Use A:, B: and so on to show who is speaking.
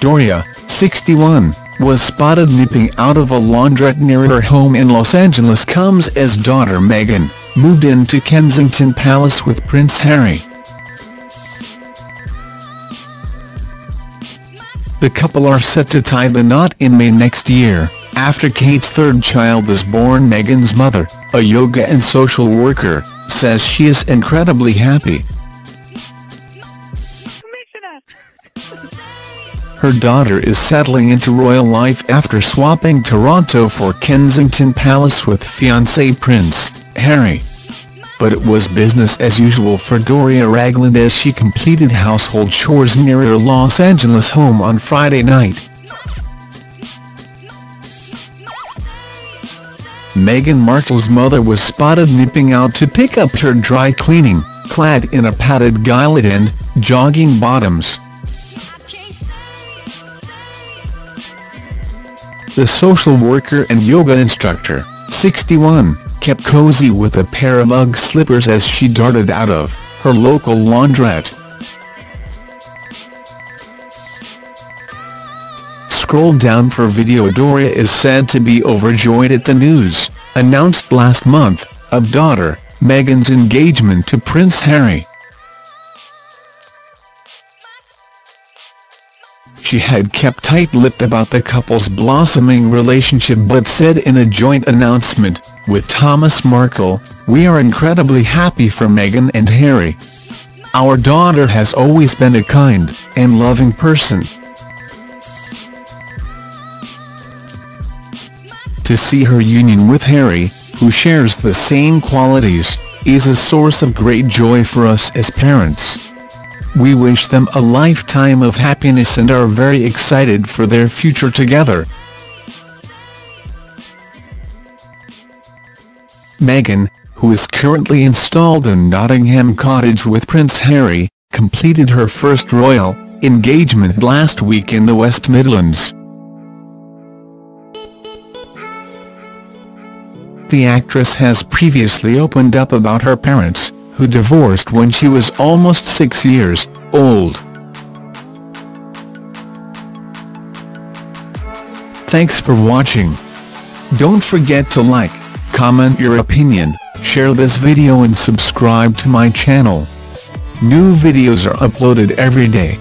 A: Doria, 61, was spotted nipping out of a laundrette near her home in Los Angeles comes as daughter Meghan, moved into Kensington Palace with Prince Harry. The couple are set to tie the knot in May next year, after Kate's third child is born Meghan's mother, a yoga and social worker, says she is incredibly happy. Her daughter is settling into royal life after swapping Toronto for Kensington Palace with fiancé Prince Harry. But it was business as usual for Doria Ragland as she completed household chores near her Los Angeles home on Friday night. Meghan Markle's mother was spotted nipping out to pick up her dry cleaning, clad in a padded gilet and jogging bottoms. The social worker and yoga instructor, 61, kept cozy with a pair of Ugg slippers as she darted out of her local laundrette. Scroll down for video Doria is said to be overjoyed at the news, announced last month, of daughter, Meghan's engagement to Prince Harry. She had kept tight-lipped about the couple's blossoming relationship but said in a joint announcement, with Thomas Markle, we are incredibly happy for Meghan and Harry. Our daughter has always been a kind and loving person. To see her union with Harry, who shares the same qualities, is a source of great joy for us as parents. We wish them a lifetime of happiness and are very excited for their future together. Meghan, who is currently installed in Nottingham Cottage with Prince Harry, completed her first royal engagement last week in the West Midlands. The actress has previously opened up about her parents, who divorced when she was almost six years old. Thanks for watching. Don't forget to like, comment your opinion, share this video and subscribe to my channel. New videos are uploaded every day.